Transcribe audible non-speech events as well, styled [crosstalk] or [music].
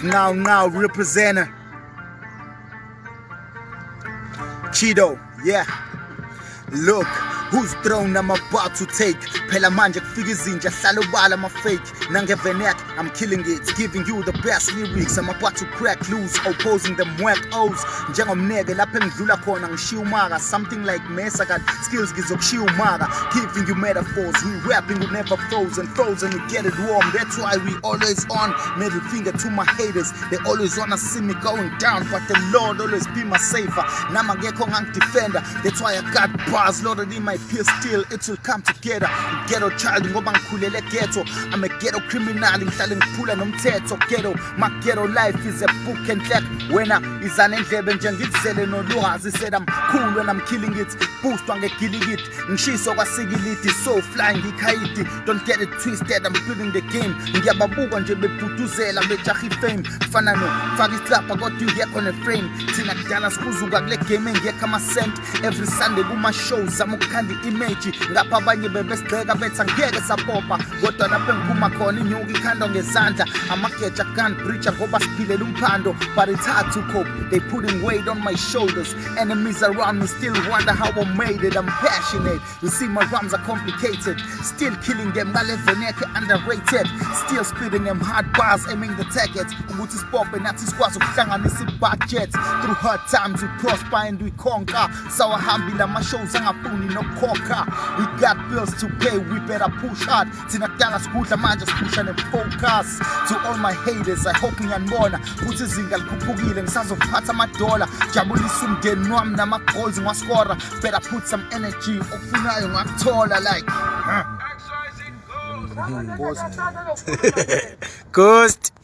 Now, now, representing Cheeto. yeah. Look, whose throne I'm about to take. Phela manje kufika izinja hlala ubala ama-fake nangevenek i'm killing it. Giving you the best lyrics i'm about to crack loose. Opposing them whack os njengomneke lapho engidlula khona ngishiya something like mesa skills ngizokushiya umaka. Giving you metaphors we rapping we never frozen frozen. We get it warm that's why we always on. Middle finger to my haters they always wanna see me going down. But the lord always be my safer nama ngekho ngangidefender that's why i got bars loaded in my pierce still it will come together. Ghetto child ngoba ngikhulele ghetto. I'm a ghetto criminal ngihlale ngiphula nomthetho. Ghetto my ghetto life is a book and black wena izana endlebe nje ngikuzele nolwazi said i'm cool when i'm killing it boostwa ngegilikit ngishiso kwasikiliti so fly ngikhayidi don't get it twisted i'm building the game. Ngiyababuka nje bebhuduzela bejaha ifame kufana nofaka islapha kodwa ingekho neframe thina kudala sikuzuka kule game engekho amasent every sunday kuma-show zama ukukhanda i-image. Ngapha abanye bebesigxeka bethi angeke sapopa kodwa lapho engiphuma khona inyuka ikhandwa ngezandla. Amageja gun breacher ngoba siphilela umphando. But it's hard to cope. They putting weight on my shoulders. Enemies around me still wonder how I made it. I'm passionate. You see my rhymes are complicated. Still killing them ngaleveneke underrated. Still spitting them hard bars aiming the target. Ukuthi sipophe nathi sikwazi ukuhlanganisa i-budget. Through hard times we prosper and we conquer. Sawahambile ama-shows angafuni nokukhokha. We got bills to pay we better push hard. Thina kudala sikudla manje siphusha ne-focus. To all my haters i hope ngiyanibona ukuthi izinga likhuphukile ngisazophatha amadola jabulisa umndeni wami nama-goals ngiwaskora better put some energy okufunayo ngakuthola like huh. Ghost. [laughs]